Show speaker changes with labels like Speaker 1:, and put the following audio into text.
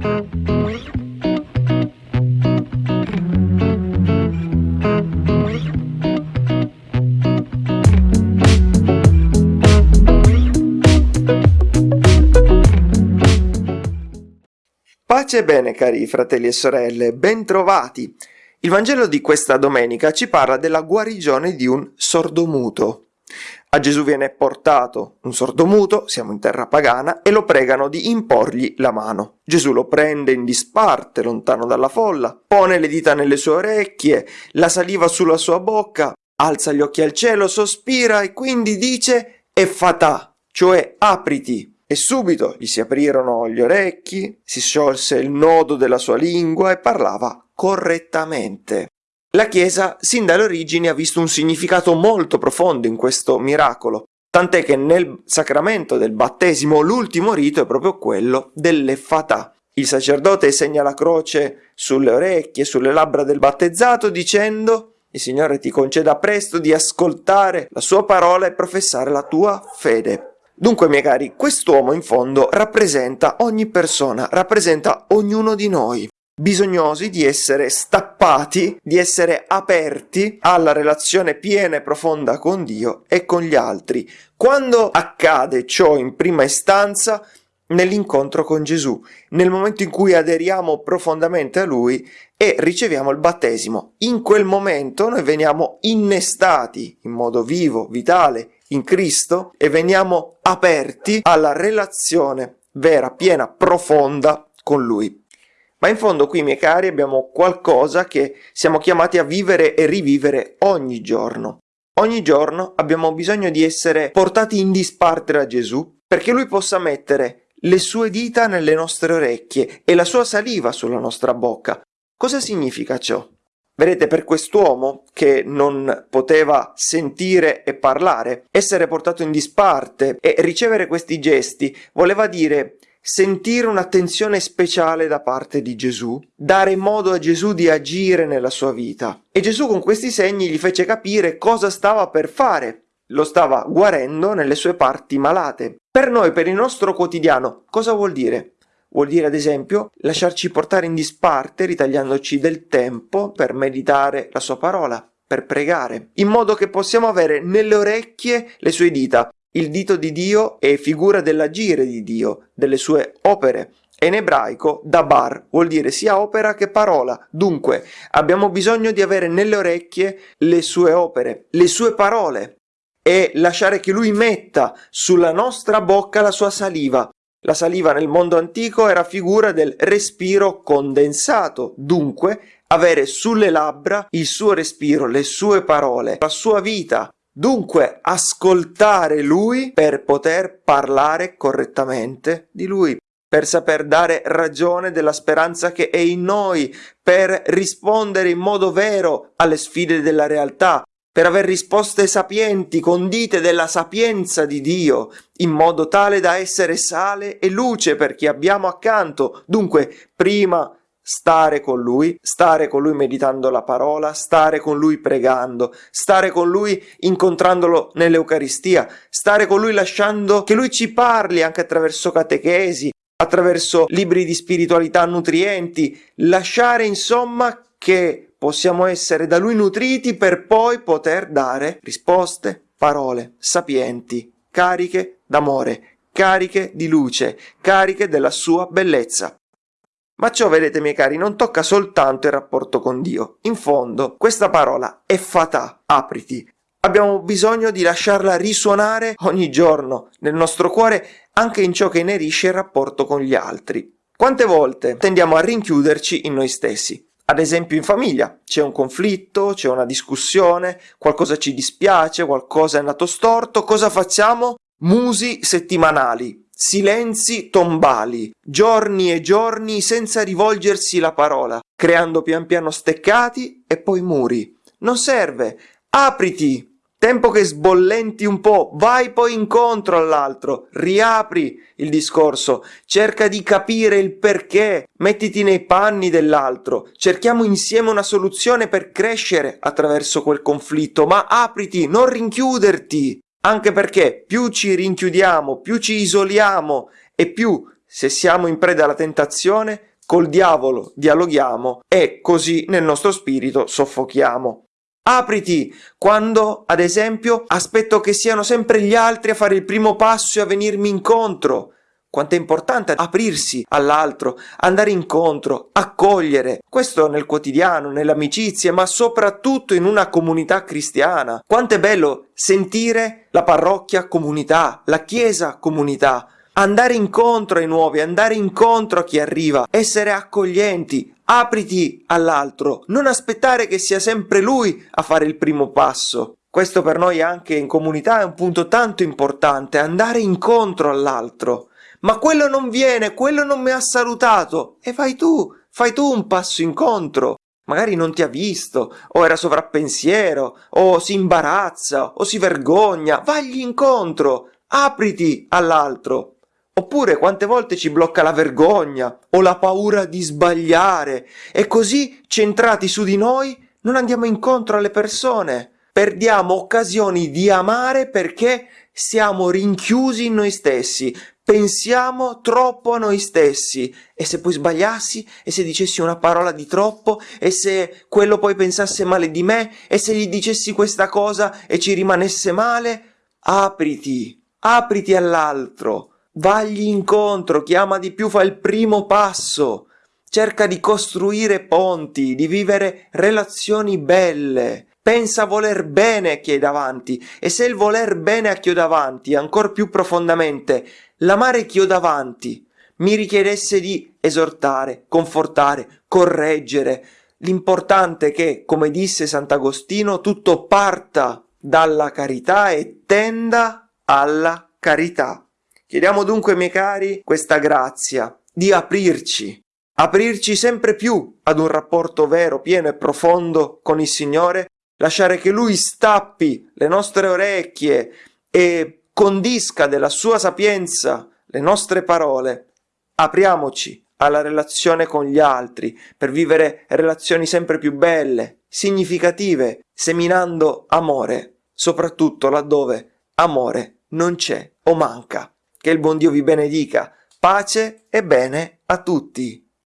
Speaker 1: Pace e bene cari fratelli e sorelle, bentrovati! Il Vangelo di questa domenica ci parla della guarigione di un sordomuto. A Gesù viene portato un sordomuto, siamo in terra pagana, e lo pregano di imporgli la mano. Gesù lo prende in disparte, lontano dalla folla, pone le dita nelle sue orecchie, la saliva sulla sua bocca, alza gli occhi al cielo, sospira e quindi dice Effatà, cioè apriti e subito gli si aprirono gli orecchi, si sciolse il nodo della sua lingua e parlava correttamente. La Chiesa sin dalle origini ha visto un significato molto profondo in questo miracolo, tant'è che nel sacramento del battesimo l'ultimo rito è proprio quello dell'effatà. Il sacerdote segna la croce sulle orecchie, sulle labbra del battezzato dicendo il Signore ti conceda presto di ascoltare la sua parola e professare la tua fede. Dunque, miei cari, quest'uomo in fondo rappresenta ogni persona, rappresenta ognuno di noi, bisognosi di essere stappati, di essere aperti alla relazione piena e profonda con Dio e con gli altri. Quando accade ciò in prima istanza, nell'incontro con Gesù, nel momento in cui aderiamo profondamente a Lui e riceviamo il battesimo. In quel momento noi veniamo innestati in modo vivo, vitale, in Cristo e veniamo aperti alla relazione vera, piena, profonda con Lui. Ma in fondo qui, miei cari, abbiamo qualcosa che siamo chiamati a vivere e rivivere ogni giorno. Ogni giorno abbiamo bisogno di essere portati in disparte da Gesù perché Lui possa mettere le sue dita nelle nostre orecchie e la sua saliva sulla nostra bocca. Cosa significa ciò? Vedete, per quest'uomo che non poteva sentire e parlare, essere portato in disparte e ricevere questi gesti voleva dire sentire un'attenzione speciale da parte di Gesù, dare modo a Gesù di agire nella sua vita. E Gesù con questi segni gli fece capire cosa stava per fare. Lo stava guarendo nelle sue parti malate. Per noi, per il nostro quotidiano, cosa vuol dire? Vuol dire ad esempio lasciarci portare in disparte ritagliandoci del tempo per meditare la sua parola, per pregare, in modo che possiamo avere nelle orecchie le sue dita. Il dito di Dio è figura dell'agire di Dio, delle sue opere. In ebraico dabar vuol dire sia opera che parola. Dunque abbiamo bisogno di avere nelle orecchie le sue opere, le sue parole e lasciare che lui metta sulla nostra bocca la sua saliva, la saliva nel mondo antico era figura del respiro condensato, dunque avere sulle labbra il suo respiro, le sue parole, la sua vita. Dunque ascoltare lui per poter parlare correttamente di lui, per saper dare ragione della speranza che è in noi, per rispondere in modo vero alle sfide della realtà, per aver risposte sapienti, condite della sapienza di Dio, in modo tale da essere sale e luce per chi abbiamo accanto. Dunque, prima stare con Lui, stare con Lui meditando la parola, stare con Lui pregando, stare con Lui incontrandolo nell'Eucaristia, stare con Lui lasciando che Lui ci parli anche attraverso catechesi, attraverso libri di spiritualità nutrienti, lasciare insomma che possiamo essere da lui nutriti per poi poter dare risposte, parole sapienti, cariche d'amore, cariche di luce, cariche della sua bellezza. Ma ciò, vedete miei cari, non tocca soltanto il rapporto con Dio. In fondo, questa parola è fatà, apriti. Abbiamo bisogno di lasciarla risuonare ogni giorno nel nostro cuore, anche in ciò che inerisce il rapporto con gli altri. Quante volte tendiamo a rinchiuderci in noi stessi? Ad esempio in famiglia c'è un conflitto, c'è una discussione, qualcosa ci dispiace, qualcosa è andato storto, cosa facciamo? Musi settimanali, silenzi tombali, giorni e giorni senza rivolgersi la parola, creando pian piano steccati e poi muri. Non serve, apriti, Tempo che sbollenti un po', vai poi incontro all'altro, riapri il discorso, cerca di capire il perché, mettiti nei panni dell'altro, cerchiamo insieme una soluzione per crescere attraverso quel conflitto, ma apriti, non rinchiuderti, anche perché più ci rinchiudiamo, più ci isoliamo e più, se siamo in preda alla tentazione, col diavolo dialoghiamo e così nel nostro spirito soffochiamo. Apriti quando, ad esempio, aspetto che siano sempre gli altri a fare il primo passo e a venirmi incontro. Quanto è importante aprirsi all'altro, andare incontro, accogliere. Questo nel quotidiano, nelle amicizie, ma soprattutto in una comunità cristiana. Quanto è bello sentire la parrocchia comunità, la chiesa comunità. Andare incontro ai nuovi, andare incontro a chi arriva, essere accoglienti, apriti all'altro, non aspettare che sia sempre lui a fare il primo passo. Questo per noi anche in comunità è un punto tanto importante, andare incontro all'altro ma quello non viene, quello non mi ha salutato. E vai tu, fai tu un passo incontro. Magari non ti ha visto, o era sovrappensiero, o si imbarazza, o si vergogna. Vagli incontro, apriti all'altro. Oppure quante volte ci blocca la vergogna o la paura di sbagliare e così centrati su di noi non andiamo incontro alle persone. Perdiamo occasioni di amare perché siamo rinchiusi in noi stessi, pensiamo troppo a noi stessi. E se poi sbagliassi e se dicessi una parola di troppo e se quello poi pensasse male di me e se gli dicessi questa cosa e ci rimanesse male, apriti, apriti all'altro, vagli incontro, chiama di più, fa il primo passo, cerca di costruire ponti, di vivere relazioni belle, pensa voler bene a chi è davanti e se il voler bene a chi ho davanti, ancor più profondamente, l'amare chi ho davanti, mi richiedesse di esortare, confortare, correggere, l'importante è che, come disse Sant'Agostino, tutto parta dalla carità e tenda alla carità. Chiediamo dunque, miei cari, questa grazia di aprirci, aprirci sempre più ad un rapporto vero, pieno e profondo con il Signore lasciare che Lui stappi le nostre orecchie e condisca della sua sapienza le nostre parole, apriamoci alla relazione con gli altri per vivere relazioni sempre più belle, significative, seminando amore, soprattutto laddove amore non c'è o manca. Che il buon Dio vi benedica. Pace e bene a tutti.